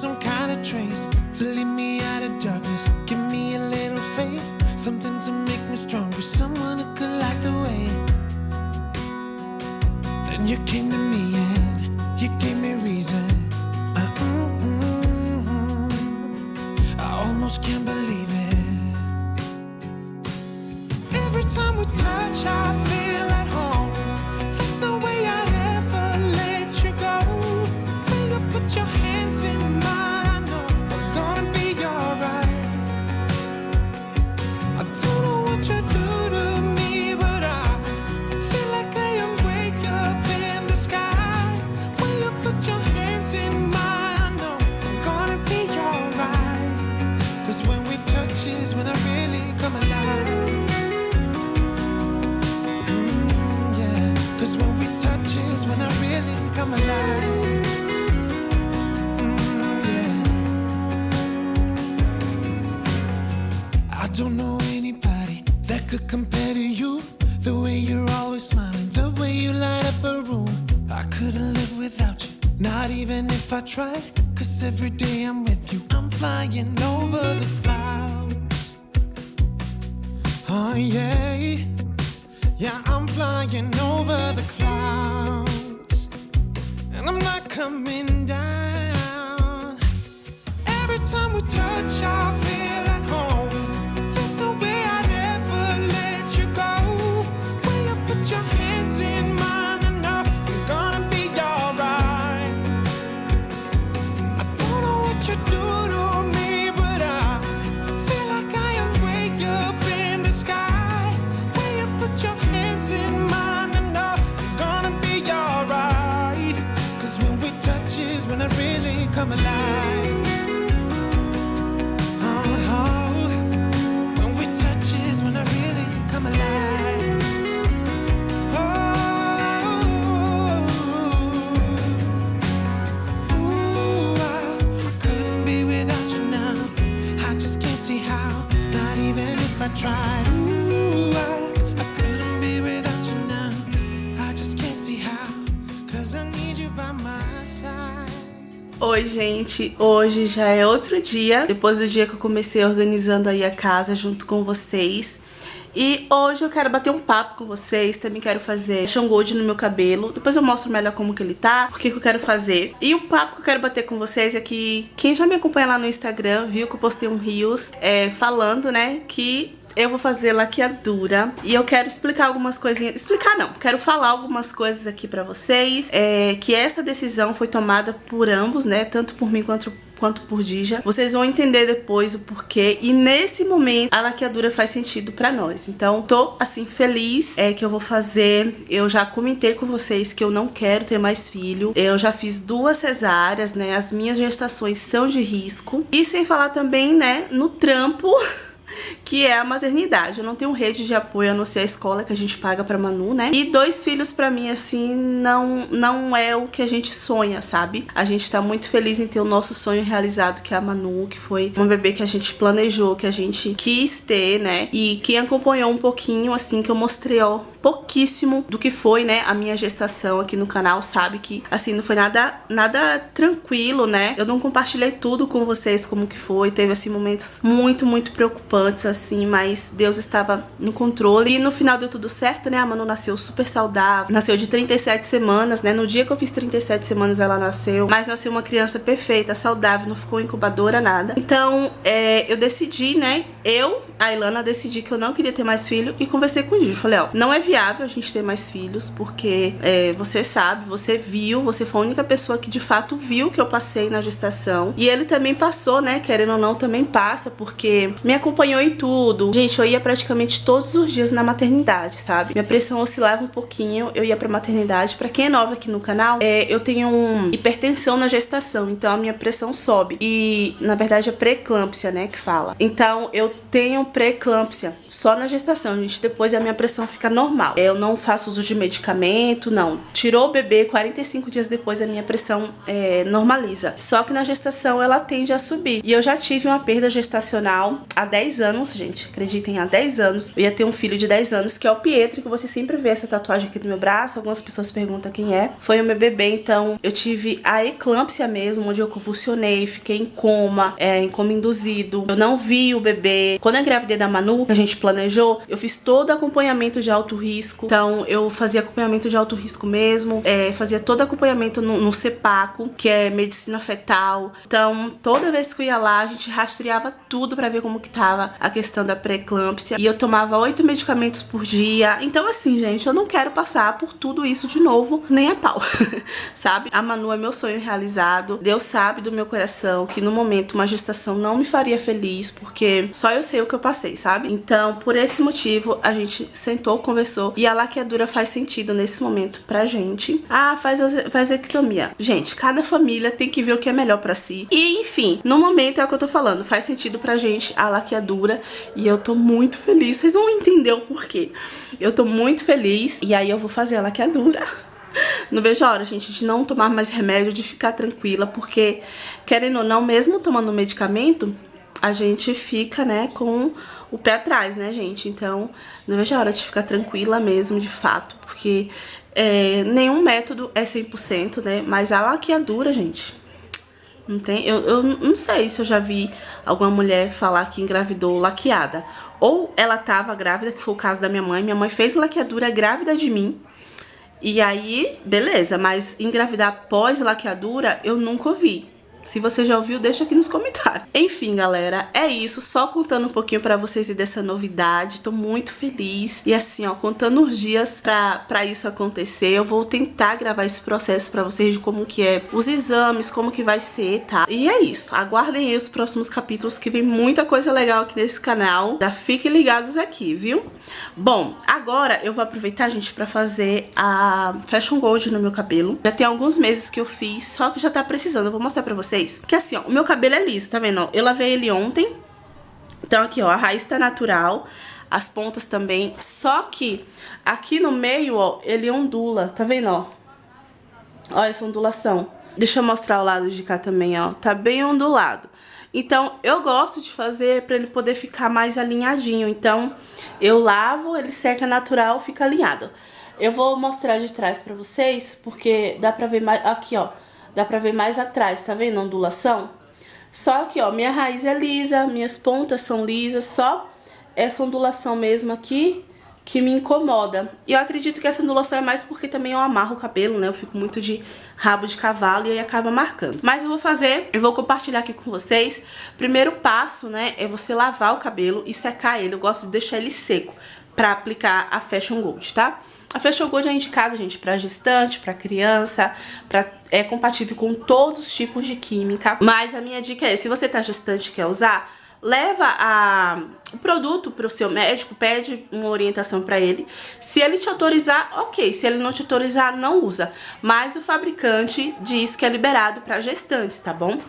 some kind tried. Oi, gente. Hoje já é outro dia, depois do dia que eu comecei organizando aí a casa junto com vocês. E hoje eu quero bater um papo com vocês, também quero fazer Sean Gold no meu cabelo. Depois eu mostro melhor como que ele tá, o que, eu quero fazer. E o papo que eu quero bater com vocês é que quem já me acompanha lá no Instagram viu que eu postei um Reels é, falando, né, que eu vou fazer laqueadura e eu quero explicar algumas coisinhas, explicar não, quero falar algumas coisas aqui pra vocês, é, que essa decisão foi tomada por ambos, né, tanto por mim quanto quanto por Dija. Vocês vão entender depois o porquê e nesse momento a laqueadura faz sentido pra nós. Então tô assim feliz é que eu vou fazer. Eu já comentei com vocês que eu não quero ter mais filho. Eu já fiz duas cesáreas, né? As minhas gestações são de risco. E sem falar também, né, no trampo que é a maternidade. Eu não tenho rede de apoio a não ser a escola que a gente paga pra Manu, né? E dois filhos pra mim, assim, não, não é o que a gente sonha, sabe? A gente tá muito feliz em ter o nosso sonho realizado, que é a Manu, que foi uma bebê que a gente planejou, que a gente quis ter, né? E quem acompanhou um pouquinho, assim, que eu mostrei, ó, pouquíssimo do que foi, né, a minha gestação aqui no canal, sabe que, assim, não foi nada, nada tranquilo, né? Eu não compartilhei tudo com vocês como que foi, teve, assim, momentos muito, muito preocupantes, assim, mas Deus estava no controle e no final deu tudo certo, né? A Manu nasceu super saudável, nasceu de 37 semanas, né? No dia que eu fiz 37 semanas ela nasceu, mas nasceu uma criança perfeita, saudável, não ficou incubadora, nada. Então, é, eu decidi, né, eu, a Ilana, decidi que eu não queria ter mais filho e conversei com o Gigi. Falei, ó, não é viável a gente ter mais filhos, porque é, você sabe, você viu, você foi a única pessoa que de fato viu que eu passei na gestação. E ele também passou, né, querendo ou não, também passa, porque me acompanhou em tudo. Gente, eu ia praticamente todos os dias na maternidade, sabe? Minha pressão oscilava um pouquinho, eu ia pra maternidade. Pra quem é nova aqui no canal, é, eu tenho um hipertensão na gestação, então a minha pressão sobe. E, na verdade, é pré-eclâmpsia, né, que fala. Então, eu tenho pré-eclâmpsia só na gestação, gente. Depois a minha pressão fica normal. Eu não faço uso de medicamento, não. Tirou o bebê, 45 dias depois a minha pressão é, normaliza. Só que na gestação ela tende a subir. E eu já tive uma perda gestacional há 10 anos, gente. Acreditem, há 10 anos. Eu ia ter um filho de 10 anos, que é o Pietro, que você sempre vê essa tatuagem aqui no meu braço. Algumas pessoas perguntam quem é. Foi o meu bebê, então eu tive a eclâmpsia mesmo, onde eu convulsionei, fiquei em coma, é, em coma induzido. Eu não vi o bebê. Quando eu engravidei da Manu, que a gente planejou, eu fiz todo acompanhamento de alto risco. Então eu fazia acompanhamento de alto risco mesmo, é, fazia todo acompanhamento no, no CEPACO, que é medicina fetal. Então toda vez que eu ia lá, a gente rastreava tudo pra ver como que tava a questão da pré-eclâmpsia. E eu tomava oito medicamentos por dia. Então assim, gente, eu não quero passar por tudo isso de novo, nem a pau, sabe? A Manu é meu sonho realizado. Deus sabe do meu coração que no momento uma gestação não me faria feliz, porque só eu sei o que eu passei, sabe? Então, por esse motivo, a gente sentou, conversou e a laqueadura faz sentido nesse momento pra gente. Ah, faz vasectomia. Gente, cada família tem que ver o que é melhor pra si. E, enfim, no momento é o que eu tô falando, faz sentido pra gente a laqueadura e eu tô muito feliz. Vocês vão entender o porquê. Eu tô muito feliz e aí eu vou fazer a laqueadura. Não vejo a hora, gente, de não tomar mais remédio, de ficar tranquila, porque, querendo ou não, mesmo tomando medicamento, a gente fica, né, com o pé atrás, né, gente? Então, não vejo a hora de ficar tranquila mesmo, de fato, porque é, nenhum método é 100%, né? Mas a laqueadura, gente, não tem... Eu, eu não sei se eu já vi alguma mulher falar que engravidou laqueada. Ou ela tava grávida, que foi o caso da minha mãe. Minha mãe fez laqueadura grávida de mim. E aí, beleza, mas engravidar pós laqueadura eu nunca ouvi. Se você já ouviu, deixa aqui nos comentários. Enfim, galera, é isso. Só contando um pouquinho pra vocês dessa novidade. Tô muito feliz. E assim, ó, contando os dias pra, pra isso acontecer. Eu vou tentar gravar esse processo pra vocês de como que é os exames, como que vai ser, tá? E é isso. Aguardem aí os próximos capítulos que vem muita coisa legal aqui nesse canal. Já fiquem ligados aqui, viu? Bom, agora eu vou aproveitar, gente, pra fazer a Fashion Gold no meu cabelo. Já tem alguns meses que eu fiz, só que já tá precisando. Eu vou mostrar pra vocês vocês que assim, ó, o meu cabelo é liso, tá vendo? Eu lavei ele ontem. Então aqui, ó, a raiz tá natural, as pontas também. Só que aqui no meio, ó, ele ondula, tá vendo, ó? Olha essa ondulação. Deixa eu mostrar o lado de cá também, ó. Tá bem ondulado. Então, eu gosto de fazer pra ele poder ficar mais alinhadinho. Então, eu lavo, ele seca natural, fica alinhado. Eu vou mostrar de trás pra vocês, porque dá pra ver mais... Aqui, ó. Dá pra ver mais atrás, tá vendo a ondulação? Só que, ó, minha raiz é lisa, minhas pontas são lisas, só essa ondulação mesmo aqui que me incomoda. E eu acredito que essa ondulação é mais porque também eu amarro o cabelo, né? Eu fico muito de rabo de cavalo e aí acaba marcando. Mas eu vou fazer, eu vou compartilhar aqui com vocês. Primeiro passo, né, é você lavar o cabelo e secar ele. Eu gosto de deixar ele seco pra aplicar a Fashion Gold, tá? A Fashion Gold é indicada, gente, para gestante, para criança, pra, é compatível com todos os tipos de química. Mas a minha dica é, se você tá gestante e quer usar, leva a, o produto para o seu médico, pede uma orientação para ele. Se ele te autorizar, ok. Se ele não te autorizar, não usa. Mas o fabricante diz que é liberado para gestantes, tá bom?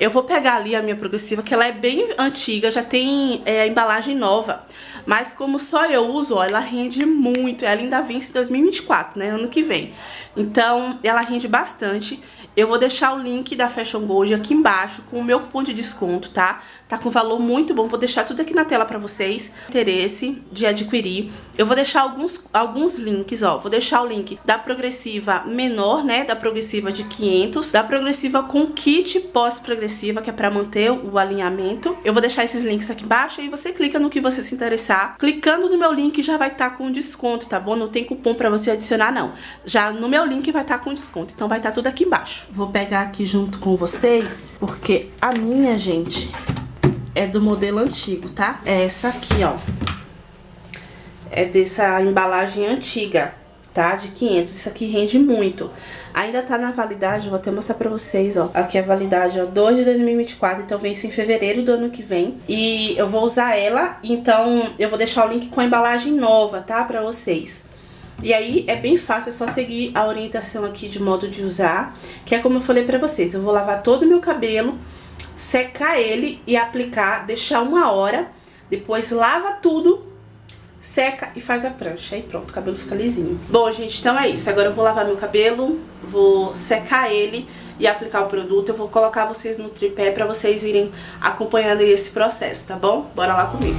Eu vou pegar ali a minha progressiva, que ela é bem antiga, já tem é, embalagem nova. Mas como só eu uso, ó, ela rende muito. Ela ainda vence em 2024, né? Ano que vem. Então, ela rende bastante. Eu vou deixar o link da Fashion Gold aqui embaixo com o meu cupom de desconto, tá? Tá com valor muito bom. Vou deixar tudo aqui na tela pra vocês. Interesse de adquirir. Eu vou deixar alguns, alguns links, ó. Vou deixar o link da progressiva menor, né? Da progressiva de 500. Da progressiva com kit pós-progressiva, que é pra manter o alinhamento. Eu vou deixar esses links aqui embaixo. E você clica no que você se interessar. Clicando no meu link já vai estar tá com desconto, tá bom? Não tem cupom pra você adicionar, não. Já no meu link vai estar tá com desconto. Então vai estar tá tudo aqui embaixo. Vou pegar aqui junto com vocês, porque a minha, gente, é do modelo antigo, tá? É essa aqui, ó. É dessa embalagem antiga, tá? De 500. Isso aqui rende muito. Ainda tá na validade, vou até mostrar pra vocês, ó. Aqui é a validade, ó, 2 de 2024, então vence em fevereiro do ano que vem. E eu vou usar ela, então eu vou deixar o link com a embalagem nova, tá? Pra vocês. E aí é bem fácil, é só seguir a orientação aqui de modo de usar, que é como eu falei pra vocês, eu vou lavar todo o meu cabelo, secar ele e aplicar, deixar uma hora Depois lava tudo, seca e faz a prancha. Aí pronto, o cabelo fica lisinho. Bom, gente, então é isso. Agora eu vou lavar meu cabelo, vou secar ele e aplicar o produto. Eu vou colocar vocês no tripé pra vocês irem acompanhando esse processo, tá bom? Bora lá comigo.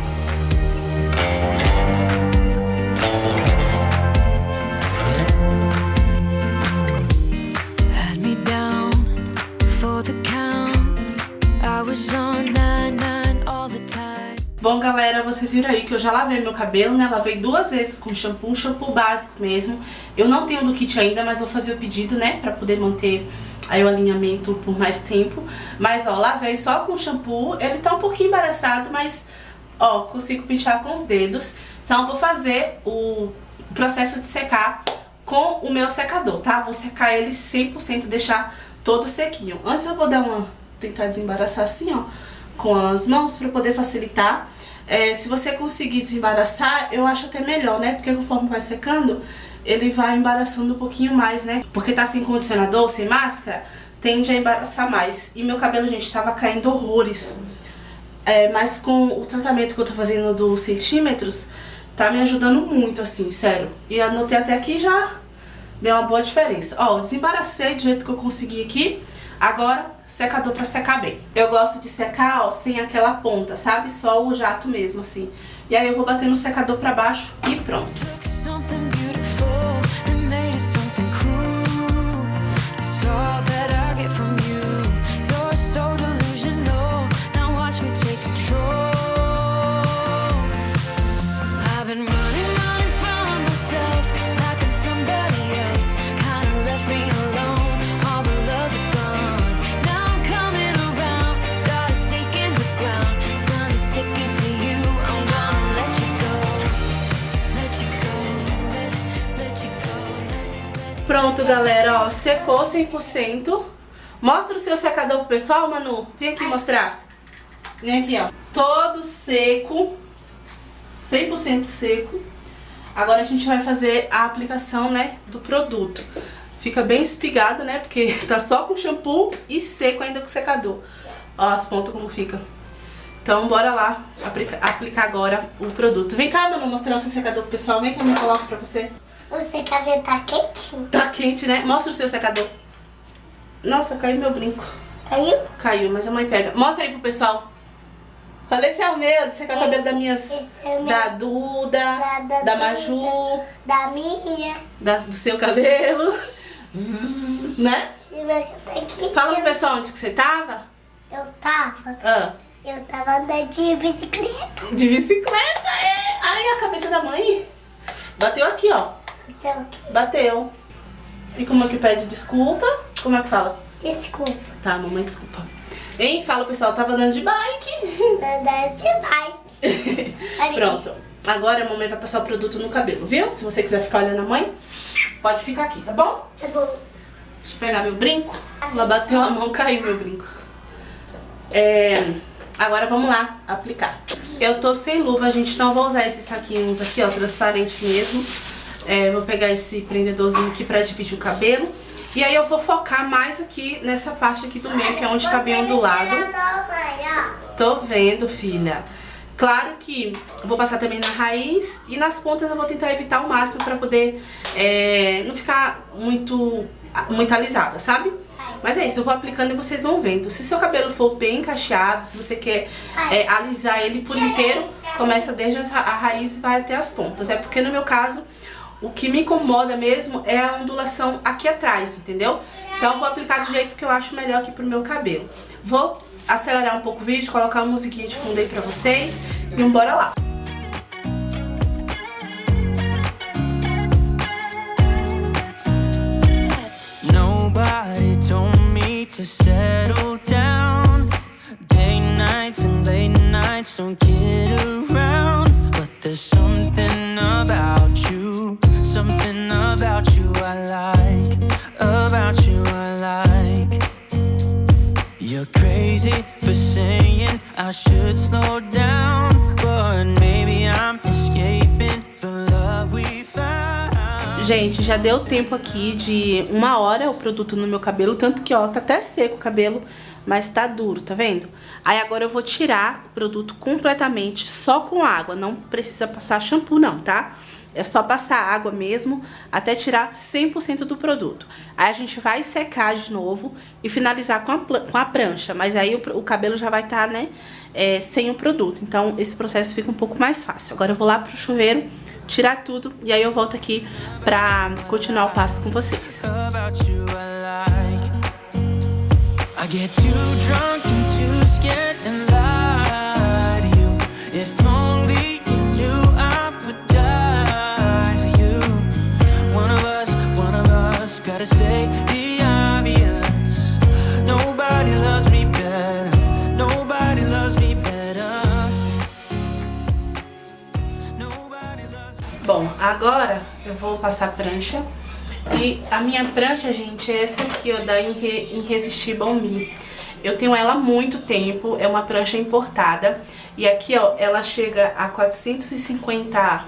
Bom, galera, vocês viram aí que eu já lavei meu cabelo, né? Lavei duas vezes com shampoo, um shampoo básico mesmo. Eu não tenho do kit ainda, mas vou fazer o pedido, né? Pra poder manter aí o alinhamento por mais tempo. Mas, ó, lavei só com shampoo. Ele tá um pouquinho embaraçado, mas, ó, consigo pinchar com os dedos. Então, vou fazer o processo de secar com o meu secador, tá? Vou secar ele 100%, deixar todo sequinho. Antes eu vou dar uma... tentar desembaraçar assim, ó, com as mãos pra poder facilitar. É, se você conseguir desembaraçar, eu acho até melhor, né? Porque conforme vai secando, ele vai embaraçando um pouquinho mais, né? Porque tá sem condicionador, sem máscara, tende a embaraçar mais. E meu cabelo, gente, tava caindo horrores. É, mas com o tratamento que eu tô fazendo dos centímetros, tá me ajudando muito, assim, sério. E anotei até aqui já deu uma boa diferença. Ó, desembaracei do jeito que eu consegui aqui. Agora, secador pra secar bem. Eu gosto de secar, ó, sem aquela ponta, sabe? Só o jato mesmo, assim. E aí eu vou bater no secador pra baixo e pronto. Pronto, galera, ó, secou 100%. Mostra o seu secador pro pessoal, Manu. Vem aqui mostrar. Vem aqui, ó. Todo seco, 100% seco. Agora a gente vai fazer a aplicação, né, do produto. Fica bem espigado, né, porque tá só com shampoo e seco ainda com secador. Ó as pontas como fica. Então, bora lá aplica, aplicar agora o produto. Vem cá, Manu, mostrar o seu secador pro pessoal. Vem que eu me coloco pra você. O secador tá quentinho. Tá quente, né? Mostra o seu secador. Nossa, caiu meu brinco. Caiu? Caiu, mas a mãe pega. Mostra aí pro pessoal. Falei esse é o meu, de secar o cabelo da minhas... é da Duda, da, da, da Maju. Da minha. Da, do seu cabelo. né? Fala pro pessoal onde que você tava. Eu tava. Ah. Eu tava andando de bicicleta. De bicicleta, é. Ai, a cabeça da mãe. Bateu aqui, ó. Bateu aqui. Bateu. E como é que pede desculpa? Como é que fala? Desculpa. Tá, mamãe, desculpa. Hein? Fala, pessoal, tava andando de bike. Andando de bike. Pronto. Agora a mamãe vai passar o produto no cabelo, viu? Se você quiser ficar olhando a mãe, pode ficar aqui, tá bom? Tá bom. Deixa eu pegar meu brinco. Ela bateu a mão, caiu meu brinco. É... Agora vamos lá aplicar. Eu tô sem luva, gente, então vou usar esses saquinhos aqui, ó, transparente mesmo. É, vou pegar esse prendedorzinho aqui pra dividir o cabelo. E aí eu vou focar mais aqui nessa parte aqui do meio, que é onde tá bem ondulado. Tô vendo, filha. Claro que vou passar também na raiz e nas pontas eu vou tentar evitar o máximo pra poder é, não ficar muito, muito alisada, sabe? Mas é isso, eu vou aplicando e vocês vão vendo. Se seu cabelo for bem cacheado, se você quer é, alisar ele por inteiro, começa desde a raiz e vai até as pontas. É porque no meu caso, o que me incomoda mesmo é a ondulação aqui atrás, entendeu? Então vou aplicar do jeito que eu acho melhor aqui pro meu cabelo. Vou acelerar um pouco o vídeo, colocar uma musiquinha de fundo aí pra vocês e bora lá. to settle down Day nights and late nights don't get around But there's something Gente, já deu tempo aqui de uma hora o produto no meu cabelo, tanto que, ó, tá até seco o cabelo, mas tá duro, tá vendo? Aí agora eu vou tirar o produto completamente só com água, não precisa passar shampoo não, tá? É só passar água mesmo até tirar 100% do produto. Aí a gente vai secar de novo e finalizar com a, com a prancha. Mas aí o, o cabelo já vai estar, tá, né, é, sem o produto. Então esse processo fica um pouco mais fácil. Agora eu vou lá pro chuveiro, tirar tudo e aí eu volto aqui pra continuar o passo com vocês. I get too drunk and too scared and passar prancha e a minha prancha, gente, é essa aqui, ó, da Irresistible Me. Eu tenho ela há muito tempo, é uma prancha importada. E aqui, ó, ela chega a 450,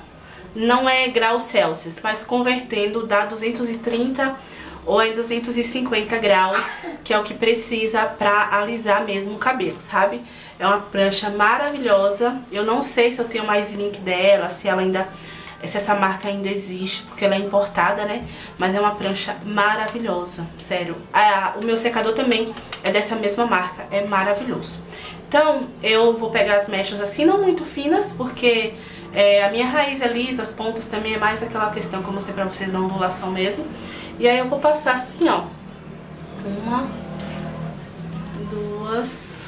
não é graus Celsius, mas convertendo dá 230 ou é 250 graus, que é o que precisa pra alisar mesmo o cabelo, sabe? É uma prancha maravilhosa. Eu não sei se eu tenho mais link dela, se ela ainda se essa marca ainda existe, porque ela é importada, né? Mas é uma prancha maravilhosa, sério. O meu secador também é dessa mesma marca, é maravilhoso. Então, eu vou pegar as mechas assim, não muito finas, porque é, a minha raiz é lisa, as pontas também é mais aquela questão que eu mostrei pra vocês da ondulação mesmo. E aí eu vou passar assim, ó. Uma, duas,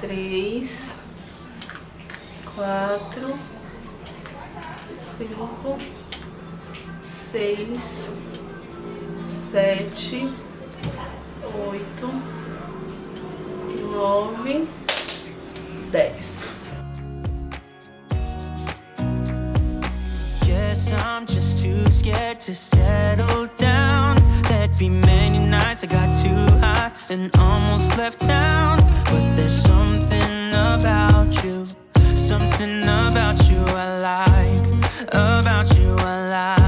três, quatro cinco, seis, sete, oito, nove, dez. Guess I'm just too scared to settle down. There'd be many nights I got too high and almost left town. But there's something about you, something about you I like about you I like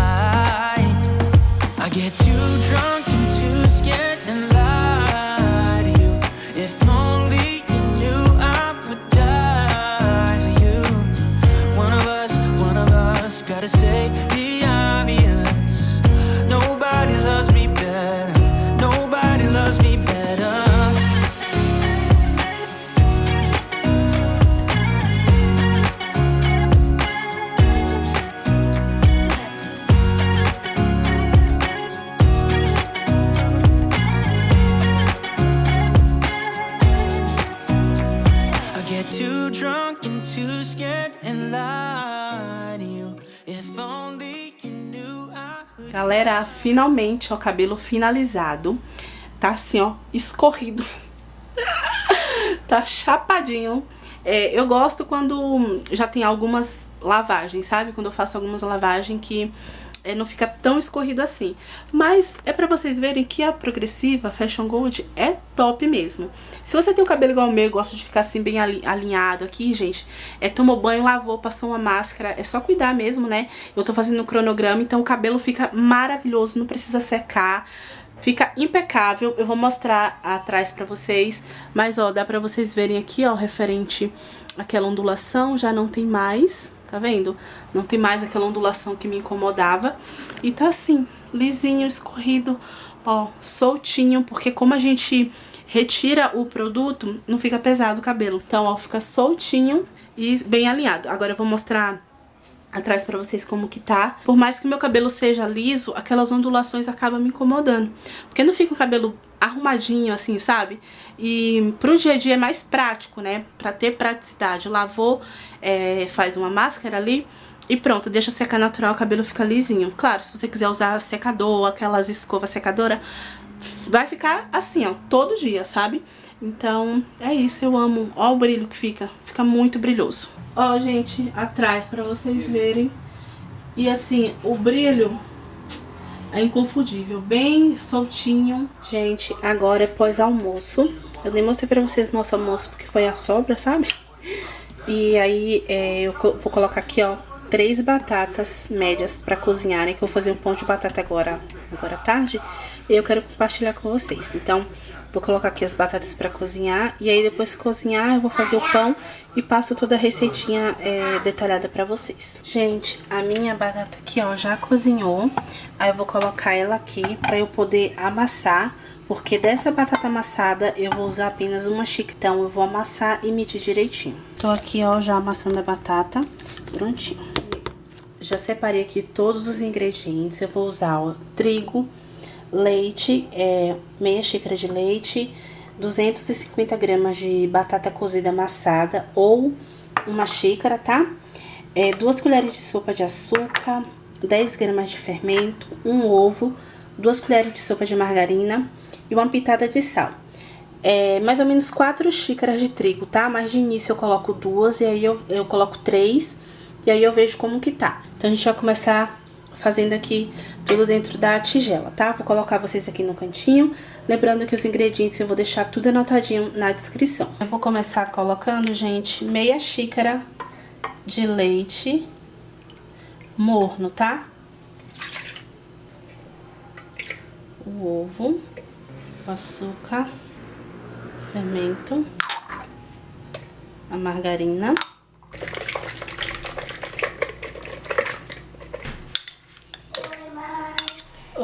Galera, finalmente, ó, cabelo finalizado. Tá assim, ó, escorrido. tá chapadinho. É, eu gosto quando já tem algumas lavagens, sabe? Quando eu faço algumas lavagens que é, não fica tão escorrido assim. Mas é pra vocês verem que a progressiva Fashion Gold é top mesmo. Se você tem um cabelo igual o meu, gosta de ficar assim bem alinhado aqui, gente, é tomou banho, lavou, passou uma máscara, é só cuidar mesmo, né? Eu tô fazendo um cronograma, então o cabelo fica maravilhoso, não precisa secar. Fica impecável, eu vou mostrar atrás pra vocês, mas ó, dá pra vocês verem aqui, ó, referente àquela ondulação, já não tem mais, tá vendo? Não tem mais aquela ondulação que me incomodava. E tá assim, lisinho, escorrido, ó, soltinho, porque como a gente retira o produto, não fica pesado o cabelo. Então, ó, fica soltinho e bem alinhado. Agora eu vou mostrar atrás pra vocês como que tá. Por mais que o meu cabelo seja liso, aquelas ondulações acabam me incomodando. Porque não fica o cabelo arrumadinho assim, sabe? E pro dia a dia é mais prático, né? Pra ter praticidade. Lavou, é, faz uma máscara ali e pronto, deixa secar natural, o cabelo fica lisinho. Claro, se você quiser usar secador, aquelas escovas secadora, vai ficar assim, ó, todo dia, sabe? Então, é isso, eu amo. Ó o brilho que fica, fica muito brilhoso. Ó, gente, atrás pra vocês verem. E assim, o brilho é inconfundível, bem soltinho. Gente, agora é pós-almoço. Eu nem mostrei pra vocês nosso almoço porque foi a sobra, sabe? E aí é, eu vou colocar aqui, ó, três batatas médias pra cozinharem, que eu vou fazer um pão de batata agora, agora tarde. E eu quero compartilhar com vocês. Então, Vou colocar aqui as batatas pra cozinhar. E aí, depois que cozinhar, eu vou fazer o pão e passo toda a receitinha é, detalhada pra vocês. Gente, a minha batata aqui, ó, já cozinhou. Aí eu vou colocar ela aqui pra eu poder amassar. Porque dessa batata amassada eu vou usar apenas uma xícara. Então eu vou amassar e medir direitinho. Tô aqui, ó, já amassando a batata. Prontinho. Já separei aqui todos os ingredientes. Eu vou usar, ó, trigo, leite, é, meia xícara de leite, 250 gramas de batata cozida amassada ou uma xícara, tá? É, duas colheres de sopa de açúcar, 10 gramas de fermento, um ovo, duas colheres de sopa de margarina e uma pitada de sal. É, mais ou menos 4 xícaras de trigo, tá? Mas de início eu coloco duas e aí eu, eu coloco três e aí eu vejo como que tá. Então a gente vai começar fazendo aqui tudo dentro da tigela, tá? Vou colocar vocês aqui no cantinho, lembrando que os ingredientes eu vou deixar tudo anotadinho na descrição. Eu vou começar colocando, gente, meia xícara de leite morno, tá? O ovo, o açúcar, fermento, a margarina.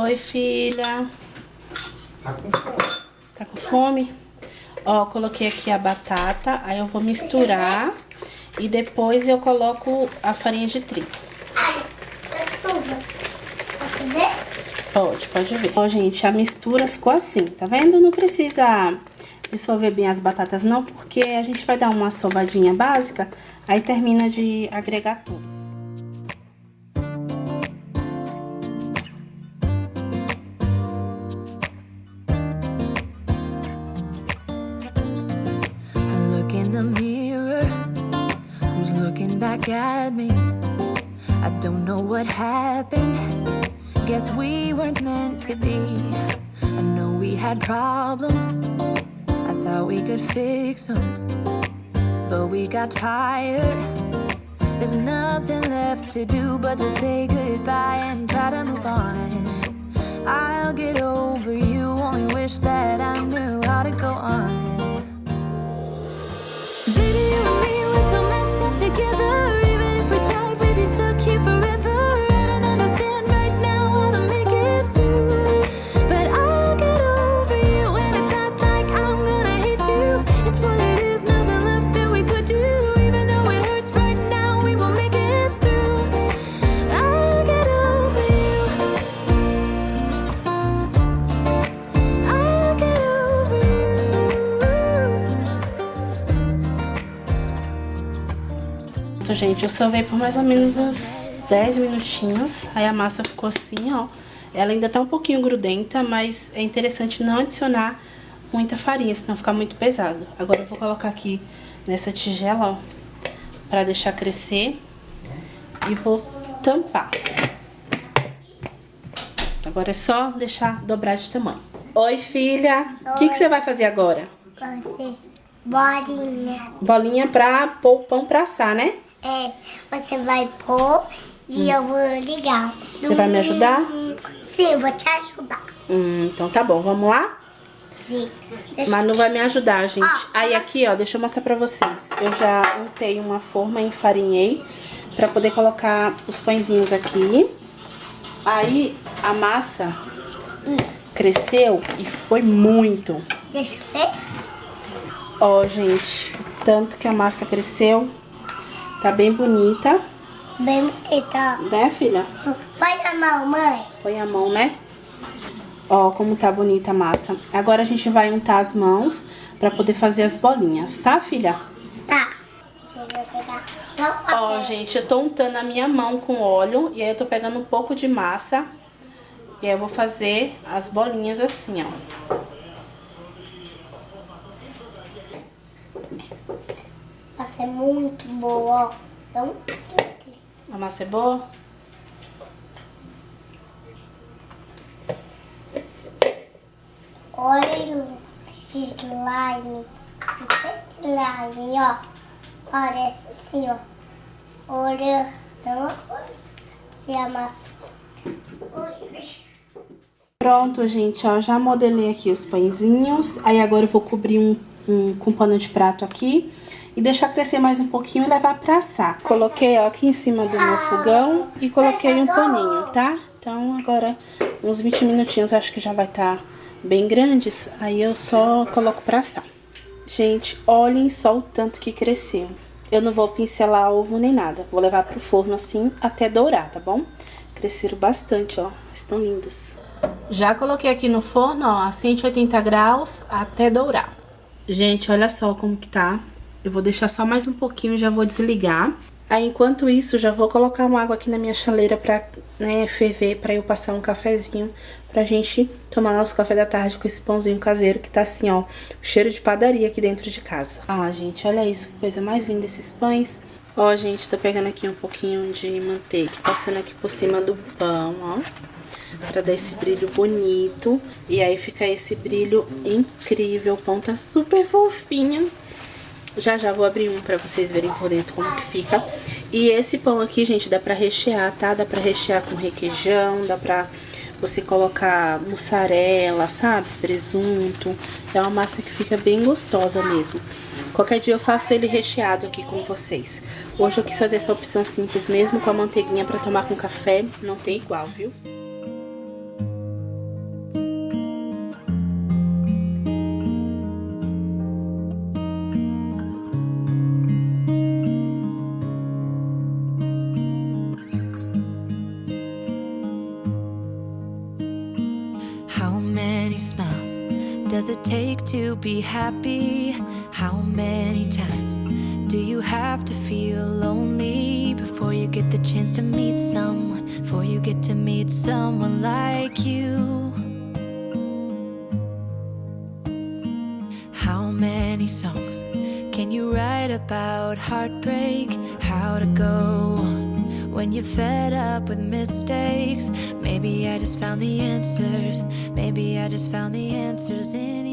Oi, filha. Tá com fome? Tá com fome? Ó, coloquei aqui a batata, aí eu vou misturar e depois eu coloco a farinha de trigo. Ver? Pode, pode ver. Ó, gente, a mistura ficou assim, tá vendo? Não precisa dissolver bem as batatas não, porque a gente vai dar uma sovadinha básica, aí termina de agregar tudo. Guess we weren't meant to be. I know we had problems. I thought we could fix them, but we got tired. There's nothing left to do but to say goodbye and try to move on. I'll get over you, only wish that I knew how to go on. Baby, you gente, eu sovei por mais ou menos uns 10 minutinhos. Aí a massa ficou assim, ó. Ela ainda tá um pouquinho grudenta, mas é interessante não adicionar muita farinha, senão fica muito pesado. Agora eu vou colocar aqui nessa tigela, ó, pra deixar crescer. E vou tampar. Agora é só deixar dobrar de tamanho. Oi, filha. O que, que você vai fazer agora? Você, bolinha. Bolinha pra pôr o pão pra assar, né? É, você vai pôr e eu vou ligar. Você vai me ajudar? Sim, eu vou te ajudar. Hum, então tá bom, vamos lá? Sim. Deixa Mas não vai me ajudar, gente. Ah, Aí aqui, ó, deixa eu mostrar pra vocês. Eu já untei uma forma, enfarinhei pra poder colocar os pãezinhos aqui. Aí a massa cresceu e foi muito. Deixa eu ver. Ó, gente, o tanto que a massa cresceu. Tá bem bonita, Bem bonita. né, filha? Põe na mão, mãe. Põe a mão, né? Ó, como tá bonita a massa. Agora a gente vai untar as mãos pra poder fazer as bolinhas, tá, filha? Tá. Ó, gente, eu tô untando a minha mão com óleo e aí eu tô pegando um pouco de massa. E aí eu vou fazer as bolinhas assim, ó. Nossa, é muito boa, ó. Então, A massa é boa? olha o slime. Esse slime, ó. Parece assim, ó. Olha. Não, e a massa. Ui. Pronto, gente, ó, já modelei aqui os pãezinhos. Aí agora eu vou cobrir um, um com pano de prato aqui e deixar crescer mais um pouquinho e levar pra assar. Coloquei, ó, aqui em cima do meu fogão e coloquei um paninho, tá? Então agora uns 20 minutinhos acho que já vai estar tá bem grandes, aí eu só coloco pra assar. Gente, olhem só o tanto que cresceu. Eu não vou pincelar ovo nem nada, vou levar pro forno assim até dourar, tá bom? Cresceram bastante, ó, estão lindos. Já coloquei aqui no forno, ó, a 180 graus até dourar. Gente, olha só como que tá. Eu vou deixar só mais um pouquinho e já vou desligar. Aí, enquanto isso, já vou colocar uma água aqui na minha chaleira pra né, ferver, pra eu passar um cafezinho, pra gente tomar nosso café da tarde com esse pãozinho caseiro que tá assim, ó, cheiro de padaria aqui dentro de casa. Ah, gente, olha isso, que coisa mais linda esses pães. Ó, gente, tô pegando aqui um pouquinho de manteiga, passando aqui por cima do pão, ó pra dar esse brilho bonito. E aí fica esse brilho incrível. O pão tá super fofinho. Já já vou abrir um pra vocês verem por dentro como que fica. E esse pão aqui, gente, dá pra rechear, tá? Dá pra rechear com requeijão, dá pra você colocar mussarela, sabe? Presunto. É uma massa que fica bem gostosa mesmo. Qualquer dia eu faço ele recheado aqui com vocês. Hoje eu quis fazer essa opção simples mesmo, com a manteiguinha pra tomar com café. Não tem igual, viu? To be happy? How many times do you have to feel lonely before you get the chance to meet someone? Before you get to meet someone like you? How many songs can you write about heartbreak? How to go when you're fed up with mistakes? Maybe I just found the answers. Maybe I just found the answers in.